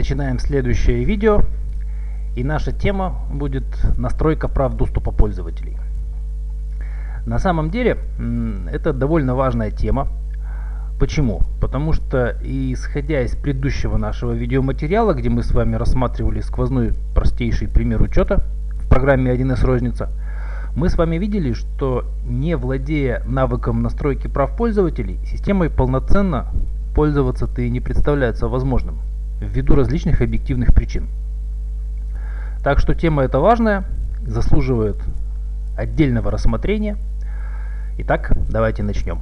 начинаем следующее видео. И наша тема будет настройка прав доступа пользователей. На самом деле это довольно важная тема. Почему? Потому что исходя из предыдущего нашего видеоматериала, где мы с вами рассматривали сквозной простейший пример учета в программе 1С розница, мы с вами видели, что не владея навыком настройки прав пользователей, системой полноценно пользоваться-то и не представляется возможным, ввиду различных объективных причин. Так что тема эта важная, заслуживает отдельного рассмотрения. Итак, давайте начнем.